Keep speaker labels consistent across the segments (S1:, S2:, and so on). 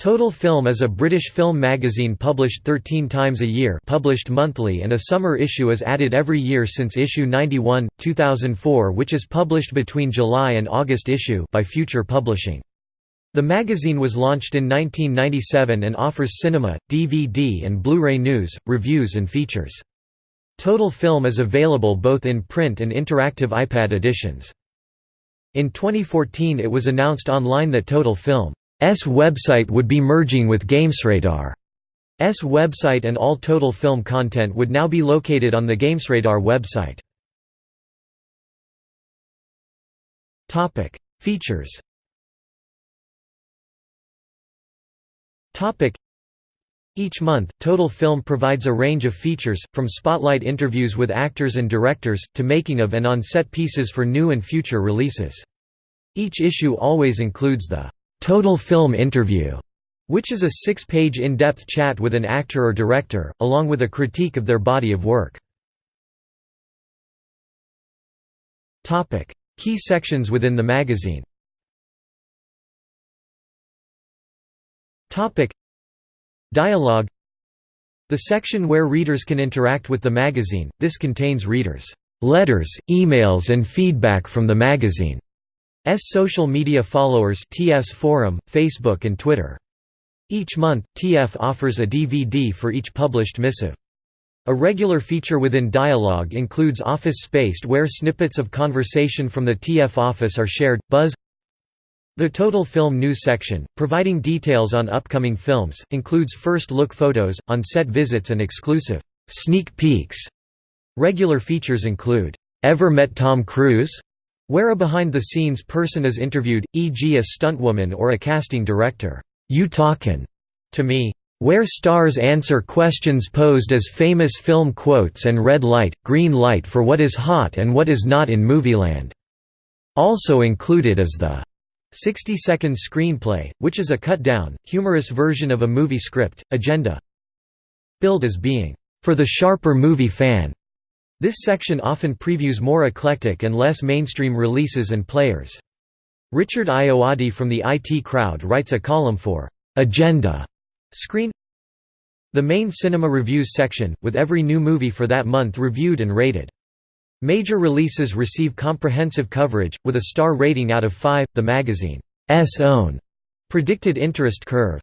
S1: Total Film is a British film magazine published 13 times a year published monthly and a summer issue is added every year since issue 91, 2004 which is published between July and August issue by Future Publishing. The magazine was launched in 1997 and offers cinema, DVD and Blu-ray news, reviews and features. Total Film is available both in print and interactive iPad editions. In 2014 it was announced online that Total Film website would be merging with GamesRadar's website and all Total Film content would now be located on the GamesRadar website. Features each month, Total Film provides a range of features, from spotlight interviews with actors and directors, to making of and on-set pieces for new and future releases. Each issue always includes the Total Film Interview, which is a six-page in-depth chat with an actor or director, along with a critique of their body of work. Key sections within the magazine. Dialogue. The section where readers can interact with the magazine, this contains readers' letters, emails and feedback from the magazine. Social media followers TF's forum, Facebook and Twitter. Each month, TF offers a DVD for each published missive. A regular feature within Dialogue includes Office Spaced where snippets of conversation from the TF office are shared. Buzz The Total Film News section, providing details on upcoming films, includes first-look photos, on-set visits and exclusive sneak peeks. Regular features include, "'Ever met Tom Cruise?' Where a behind-the-scenes person is interviewed, e.g. a stuntwoman or a casting director, you talkin' to me. Where stars answer questions posed as famous film quotes and red light, green light for what is hot and what is not in Movieland. Also included is the 60-second screenplay, which is a cut-down, humorous version of a movie script, agenda. Billed as being, "...for the sharper movie fan." This section often previews more eclectic and less mainstream releases and players. Richard Ayoade from the IT Crowd writes a column for Agenda Screen The main cinema reviews section, with every new movie for that month reviewed and rated. Major releases receive comprehensive coverage, with a star rating out of 5, the magazine's own predicted interest curve.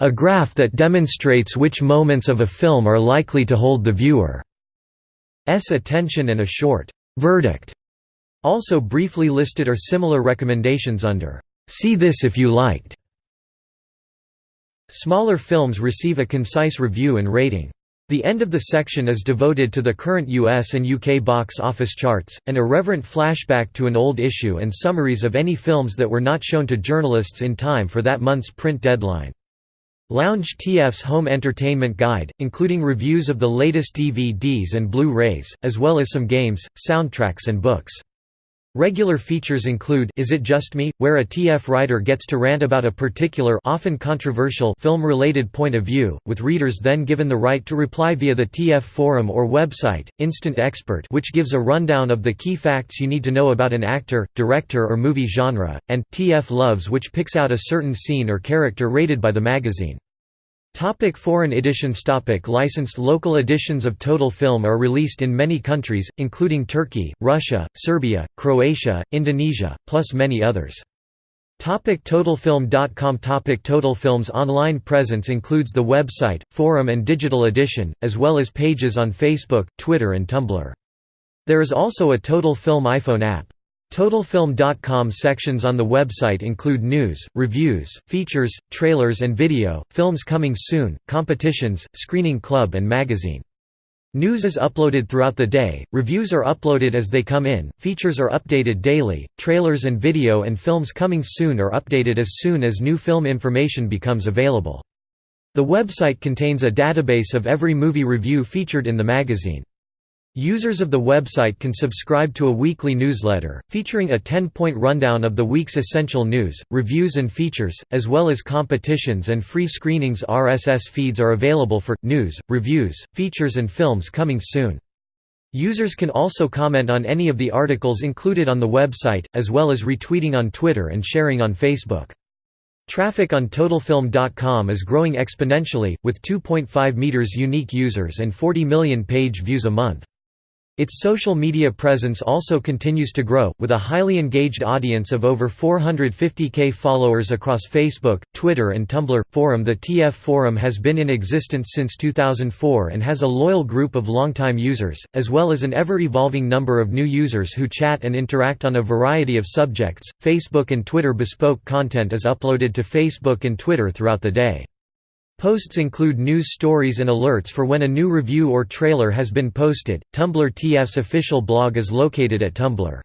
S1: A graph that demonstrates which moments of a film are likely to hold the viewer. S attention and a short verdict. Also briefly listed are similar recommendations under See this if you liked. Smaller films receive a concise review and rating. The end of the section is devoted to the current US and UK box office charts, an irreverent flashback to an old issue and summaries of any films that were not shown to journalists in time for that month's print deadline. Lounge TF's Home Entertainment Guide, including reviews of the latest DVDs and Blu-rays, as well as some games, soundtracks and books. Regular features include Is It Just Me?, where a TF writer gets to rant about a particular often controversial film-related point of view, with readers then given the right to reply via the TF forum or website, Instant Expert which gives a rundown of the key facts you need to know about an actor, director or movie genre, and TF Loves which picks out a certain scene or character rated by the magazine. Topic foreign editions Topic Licensed local editions of Total Film are released in many countries, including Turkey, Russia, Serbia, Croatia, Indonesia, plus many others. Topic TotalFilm.com Topic TotalFilm's online presence includes the website, forum and digital edition, as well as pages on Facebook, Twitter and Tumblr. There is also a Total Film iPhone app. TotalFilm.com sections on the website include news, reviews, features, trailers and video, films coming soon, competitions, screening club and magazine. News is uploaded throughout the day, reviews are uploaded as they come in, features are updated daily, trailers and video and films coming soon are updated as soon as new film information becomes available. The website contains a database of every movie review featured in the magazine. Users of the website can subscribe to a weekly newsletter, featuring a 10-point rundown of the week's essential news, reviews and features, as well as competitions and free screenings RSS feeds are available for, news, reviews, features and films coming soon. Users can also comment on any of the articles included on the website, as well as retweeting on Twitter and sharing on Facebook. Traffic on TotalFilm.com is growing exponentially, with 2.5 meters unique users and 40 million page views a month. Its social media presence also continues to grow, with a highly engaged audience of over 450k followers across Facebook, Twitter and Tumblr. Forum The TF Forum has been in existence since 2004 and has a loyal group of longtime users, as well as an ever-evolving number of new users who chat and interact on a variety of subjects. Facebook and Twitter bespoke content is uploaded to Facebook and Twitter throughout the day. Posts include news stories and alerts for when a new review or trailer has been posted. Tumblr TF's official blog is located at Tumblr.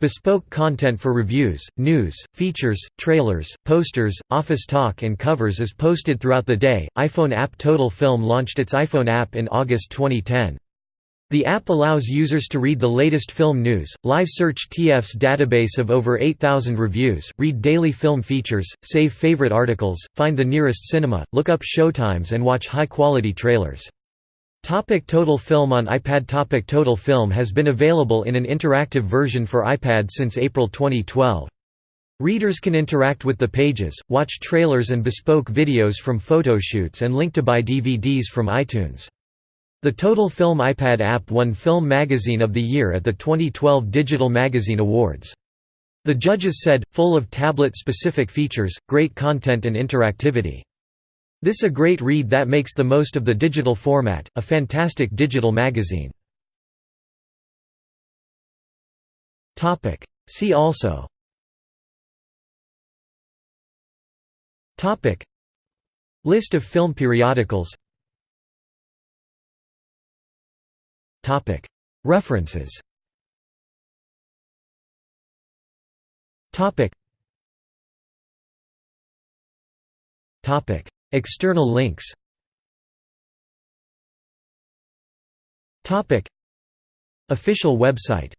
S1: Bespoke content for reviews, news, features, trailers, posters, office talk, and covers is posted throughout the day. iPhone app Total Film launched its iPhone app in August 2010. The app allows users to read the latest film news, live search TF's database of over 8,000 reviews, read daily film features, save favorite articles, find the nearest cinema, look up showtimes and watch high-quality trailers. Topic Total Film on iPad Topic Total Film has been available in an interactive version for iPad since April 2012. Readers can interact with the pages, watch trailers and bespoke videos from photoshoots and link to buy DVDs from iTunes. The Total Film iPad app won Film Magazine of the Year at the 2012 Digital Magazine Awards. The judges said, full of tablet-specific features, great content and interactivity. This a great read that makes the most of the digital format, a fantastic digital magazine. See also List of film periodicals References. External links. Official website